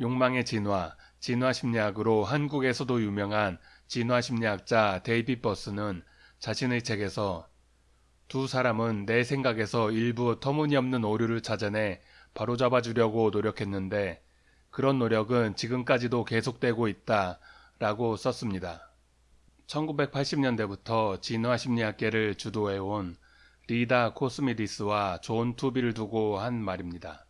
욕망의 진화, 진화심리학으로 한국에서도 유명한 진화심리학자 데이빗 버스는 자신의 책에서 두 사람은 내 생각에서 일부 터무니없는 오류를 찾아내 바로잡아 주려고 노력했는데 그런 노력은 지금까지도 계속되고 있다 라고 썼습니다. 1980년대부터 진화심리학계를 주도해온 리다 코스미디스와 존 투비를 두고 한 말입니다.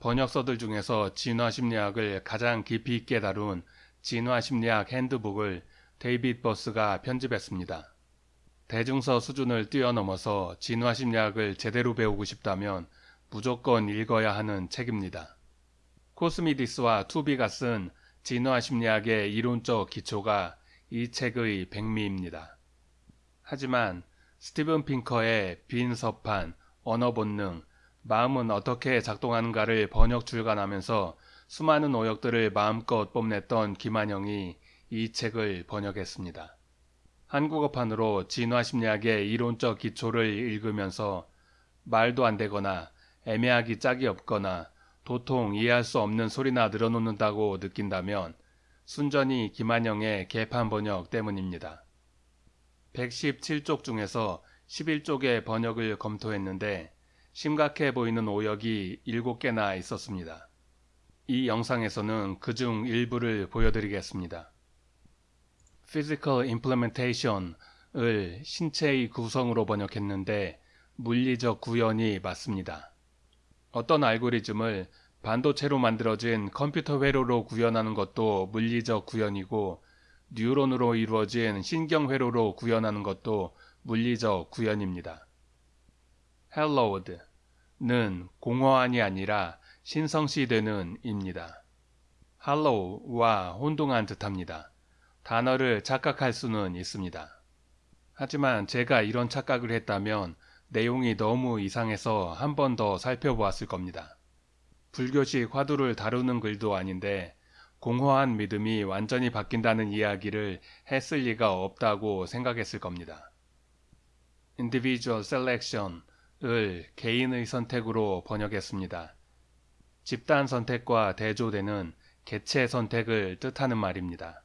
번역서들 중에서 진화심리학을 가장 깊이 있게 다룬 진화심리학 핸드북을 데이빗 버스가 편집했습니다. 대중서 수준을 뛰어넘어서 진화심리학을 제대로 배우고 싶다면 무조건 읽어야 하는 책입니다. 코스미디스와 투비가 쓴 진화심리학의 이론적 기초가 이 책의 백미입니다. 하지만 스티븐 핑커의 빈 서판, 언어 본능, 마음은 어떻게 작동하는가를 번역 출간하면서 수많은 오역들을 마음껏 뽐냈던 김한영이 이 책을 번역했습니다. 한국어판으로 진화심리학의 이론적 기초를 읽으면서 말도 안 되거나 애매하기 짝이 없거나 도통 이해할 수 없는 소리나 늘어놓는다고 느낀다면 순전히 김한영의 개판 번역 때문입니다. 117쪽 중에서 11쪽의 번역을 검토했는데 심각해 보이는 오역이 7개나 있었습니다. 이 영상에서는 그 중 일부를 보여드리겠습니다. Physical Implementation을 신체의 구성으로 번역했는데 물리적 구현이 맞습니다. 어떤 알고리즘을 반도체로 만들어진 컴퓨터 회로로 구현하는 것도 물리적 구현이고 뉴런으로 이루어진 신경 회로로 구현하는 것도 물리적 구현입니다. Hallowed는 공허한이 아니라 신성시되는 입니다. hallow와 혼동한 듯합니다. 단어를 착각할 수는 있습니다. 하지만 제가 이런 착각을 했다면 내용이 너무 이상해서 한 번 더 살펴보았을 겁니다. 불교식 화두를 다루는 글도 아닌데 공허한 믿음이 완전히 바뀐다는 이야기를 했을 리가 없다고 생각했을 겁니다. individual selection 을 개인의 선택으로 번역했습니다. 집단 선택과 대조되는 개체 선택을 뜻하는 말입니다.